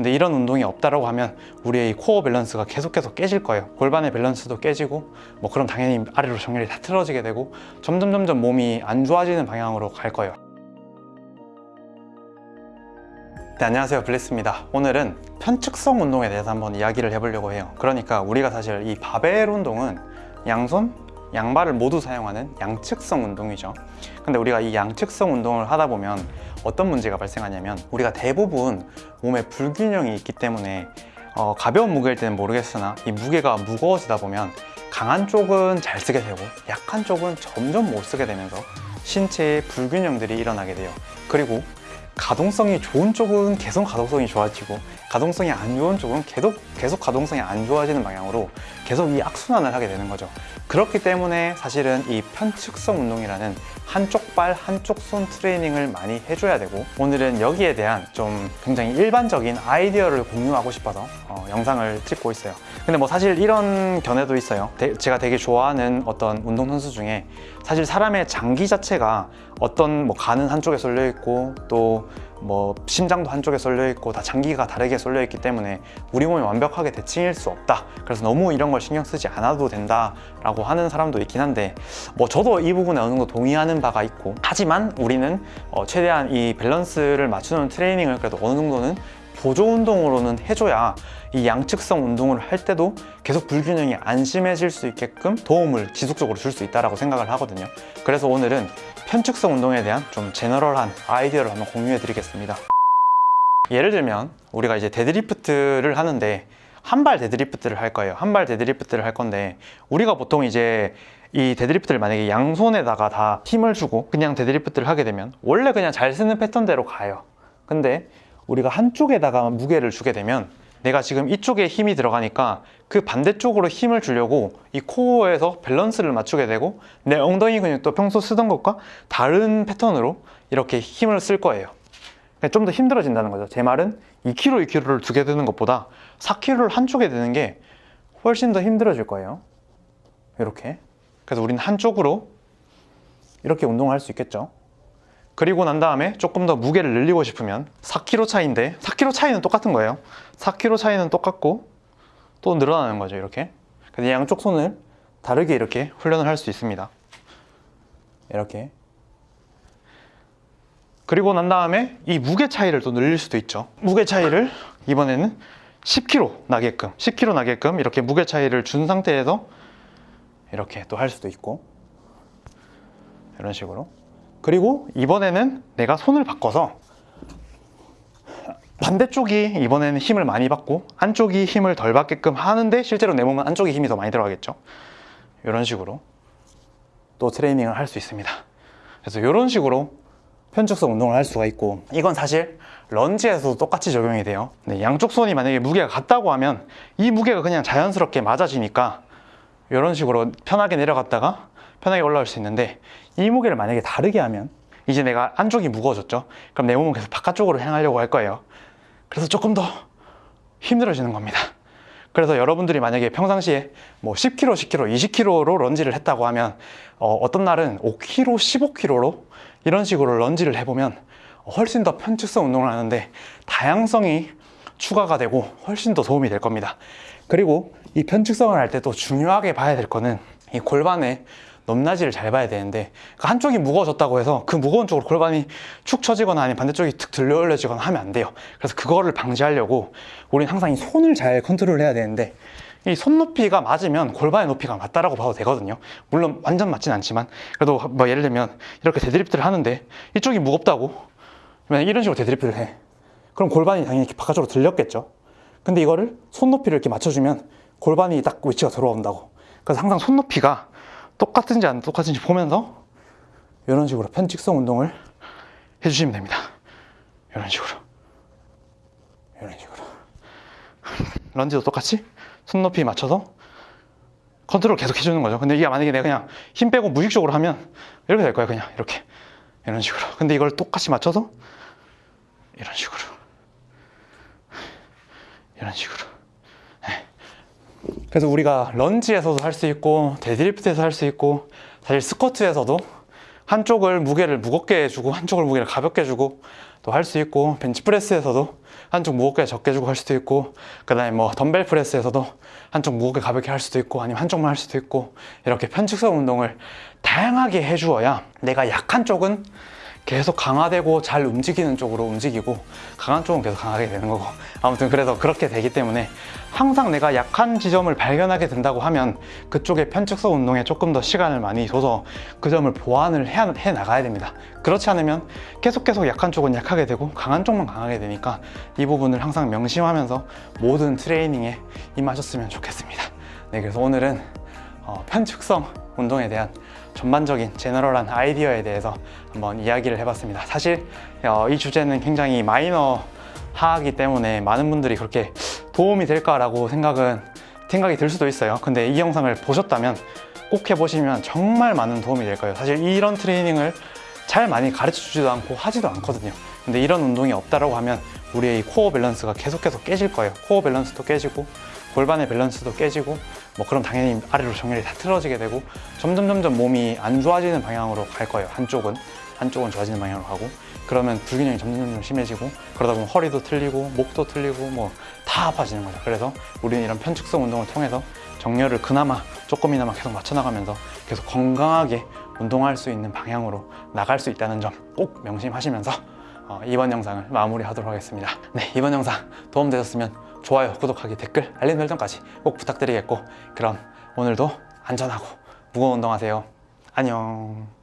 근데 이런 운동이 없다라고 하면 우리의 이 코어 밸런스가 계속해서 깨질 거예요. 골반의 밸런스도 깨지고 뭐 그럼 당연히 아래로 정렬이 다 틀어지게 되고 점점 점점 몸이 안 좋아지는 방향으로 갈 거예요. 네, 안녕하세요. 블리스입니다. 오늘은 편측성 운동에 대해서 한번 이야기를 해보려고 해요. 그러니까 우리가 사실 이 바벨 운동은 양손, 양발을 모두 사용하는 양측성 운동이죠. 근데 우리가 이 양측성 운동을 하다 보면 어떤 문제가 발생하냐면 우리가 대부분 몸에 불균형이 있기 때문에 어, 가벼운 무게일 때는 모르겠으나 이 무게가 무거워지다 보면 강한 쪽은 잘 쓰게 되고 약한 쪽은 점점 못 쓰게 되면서 신체에 불균형들이 일어나게 돼요. 그리고 가동성이 좋은 쪽은 계속 가동성이 좋아지고 가동성이 안 좋은 쪽은 계속 계속 가동성이 안 좋아지는 방향으로 계속 이 악순환을 하게 되는 거죠. 그렇기 때문에 사실은 이 편측성 운동이라는 한쪽 발 한쪽 손 트레이닝을 많이 해줘야 되고 오늘은 여기에 대한 좀 굉장히 일반적인 아이디어를 공유하고 싶어서 어, 영상을 찍고 있어요. 근데 뭐 사실 이런 견해도 있어요. 대- 제가 되게 좋아하는 어떤 운동선수 중에 사실 사람의 장기 자체가 어떤 뭐 간은 한쪽에 쏠려 있고 또 뭐 심장도 한쪽에 쏠려 있고 다 장기가 다르게 쏠려 있기 때문에 우리 몸이 완벽하게 대칭일 수 없다. 그래서 너무 이런 걸 신경 쓰지 않아도 된다 라고 하는 사람도 있긴 한데 뭐 저도 이 부분에 어느 정도 동의하는 바가 있고 하지만 우리는 어 최대한 이 밸런스를 맞추는 트레이닝을 그래도 어느 정도는 보조 운동으로는 해줘야 이 양측성 운동을 할 때도 계속 불균형이 안 심해질 수 있게끔 도움을 지속적으로 줄 수 있다고 생각을 하거든요. 그래서 오늘은 편측성 운동에 대한 좀 general한 아이디어를 한번 공유해 드리겠습니다. 예를 들면 우리가 이제 deadlift를 하는데 한 발 deadlift를 할 거예요. 한 발 deadlift를 할 건데 우리가 보통 이제 이 deadlift를 만약에 양손에다가 다 힘을 주고 그냥 deadlift를 하게 되면 원래 그냥 잘 쓰는 패턴대로 가요. 근데 우리가 한쪽에다가 무게를 주게 되면 내가 지금 이쪽에 힘이 들어가니까 그 반대쪽으로 힘을 주려고 이 코어에서 밸런스를 맞추게 되고 내 엉덩이 근육도 평소 쓰던 것과 다른 패턴으로 이렇게 힘을 쓸 거예요. 좀 더 힘들어진다는 거죠. 제 말은 2kg, 2kg를 두 개 드는 것보다 4kg를 한쪽에 드는 게 훨씬 더 힘들어질 거예요. 이렇게. 그래서 우리는 한쪽으로 이렇게 운동을 할 수 있겠죠 그리고 난 다음에 조금 더 무게를 늘리고 싶으면 4kg 차이인데 4kg 차이는 똑같은 거예요. 4kg 차이는 똑같고 또 늘어나는 거죠 이렇게. 그래서 양쪽 손을 다르게 이렇게 훈련을 할 수 있습니다. 이렇게. 그리고 난 다음에 이 무게 차이를 또 늘릴 수도 있죠. 무게 차이를 이번에는 10kg 나게끔 10kg 나게끔 이렇게 무게 차이를 준 상태에서 이렇게 또 할 수도 있고. 이런 식으로 그리고 이번에는 내가 손을 바꿔서 반대쪽이 이번에는 힘을 많이 받고 안쪽이 힘을 덜 받게끔 하는데 실제로 내 몸은 안쪽에 힘이 더 많이 들어가겠죠. 이런 식으로 또 트레이닝을 할 수 있습니다. 그래서 이런 식으로 편측성 운동을 할 수가 있고 이건 사실 런지에서도 똑같이 적용이 돼요. 네, 양쪽 손이 만약에 무게가 같다고 하면 이 무게가 그냥 자연스럽게 맞아지니까 이런 식으로 편하게 내려갔다가 편하게 올라올 수 있는데 이 무게를 만약에 다르게 하면 이제 내가 안쪽이 무거워졌죠? 그럼 내 몸은 계속 바깥쪽으로 향하려고 할 거예요. 그래서 조금 더 힘들어지는 겁니다. 그래서 여러분들이 만약에 평상시에 뭐 10kg, 10kg, 20kg로 런지를 했다고 하면 어, 떤 날은 5kg, 15kg로 이런 식으로 런지를 해보면 훨씬 더 편측성 운동을 하는데 다양성이 추가가 되고 훨씬 더 도움이 될 겁니다. 그리고 이 편측성을 할 때 또 중요하게 봐야 될 거는 이 골반의 높낮이를 잘 봐야 되는데 그 한쪽이 무거워졌다고 해서 그 무거운 쪽으로 골반이 축 처지거나 아니면 반대쪽이 툭 들려 올려지거나 하면 안 돼요. 그래서 그거를 방지하려고 우리는 항상 이 손을 잘 컨트롤 해야 되는데 이 손 높이가 맞으면 골반의 높이가 맞다라고 봐도 되거든요. 물론 완전 맞진 않지만 그래도 뭐 예를 들면 이렇게 데드리프트를 하는데 이쪽이 무겁다고 그러면 이런 식으로 데드리프트를 해. 그럼 골반이 당연히 이렇게 바깥쪽으로 들렸겠죠. 근데 이거를 손 높이를 이렇게 맞춰주면 골반이 딱 위치가 들어온다고. 그래서 항상 손 높이가 똑같은지 안 똑같은지 보면서 이런 식으로 편측성 운동을 해주시면 됩니다. 이런 식으로. 이런 식으로. 런지도 똑같이 손 높이 맞춰서 컨트롤 계속 해주는 거죠. 근데 이게 만약에 내가 그냥 힘 빼고 무의식적으로 하면 이렇게 될 거예요 그냥. 이렇게. 이런 식으로. 근데 이걸 똑같이 맞춰서 이런 식으로. 이런 식으로. 네. 그래서 우리가 런지에서도 할 수 있고 데드리프트에서 할 수 있고 사실 스쿼트에서도 한쪽을 무게를 무겁게 해주고 한쪽을 무게를 가볍게 해주고 또 할 수 있고 벤치프레스에서도 한쪽 무겁게 적게 주고 할 수도 있고 그 다음에 뭐 덤벨 프레스에서도 한쪽 무겁게 가볍게 할 수도 있고 아니면 한쪽만 할 수도 있고 이렇게 편측성 운동을 다양하게 해주어야 내가 약한 쪽은 계속 강화되고 잘 움직이는 쪽으로 움직이고 강한 쪽은 계속 강하게 되는 거고. 아무튼 그래서 그렇게 되기 때문에 항상 내가 약한 지점을 발견하게 된다고 하면 그쪽에 편측성 운동에 조금 더 시간을 많이 둬서 그 점을 보완을 해, 해 나가야 됩니다. 그렇지 않으면 계속 계속 약한 쪽은 약하게 되고 강한 쪽만 강하게 되니까 이 부분을 항상 명심하면서 모든 트레이닝에 임하셨으면 좋겠습니다. 네 그래서 오늘은 어, 편측성 운동에 대한 전반적인 제너럴한 아이디어에 대해서 한번 이야기를 해봤습니다. 사실 어, 이 주제는 굉장히 마이너 하기 때문에 많은 분들이 그렇게 도움이 될까라고 생각은 생각이 들 수도 있어요. 근데 이 영상을 보셨다면 꼭 해보시면 정말 많은 도움이 될 거예요. 사실 이런 트레이닝을 잘 많이 가르쳐 주지도 않고 하지도 않거든요. 근데 이런 운동이 없다라고 하면 우리의 이 코어 밸런스가 계속 계속 깨질 거예요. 코어 밸런스도 깨지고 골반의 밸런스도 깨지고 뭐 그럼 당연히 아래로 정렬이 다 틀어지게 되고 점점 점점 몸이 안 좋아지는 방향으로 갈 거예요. 한쪽은 한쪽은 좋아지는 방향으로 가고 그러면 불균형이 점점 점점 심해지고 그러다 보면 허리도 틀리고 목도 틀리고 뭐 다 아파지는 거죠. 그래서 우리는 이런 편측성 운동을 통해서 정렬을 그나마 조금이나마 계속 맞춰 나가면서 계속 건강하게 운동할 수 있는 방향으로 나갈 수 있다는 점 꼭 명심하시면서 어, 이번 영상을 마무리하도록 하겠습니다. 네, 이번 영상 도움되셨으면 좋아요, 구독하기, 댓글, 알림 설정까지 꼭 부탁드리겠고 그럼 오늘도 안전하고 무거운 운동하세요. 안녕.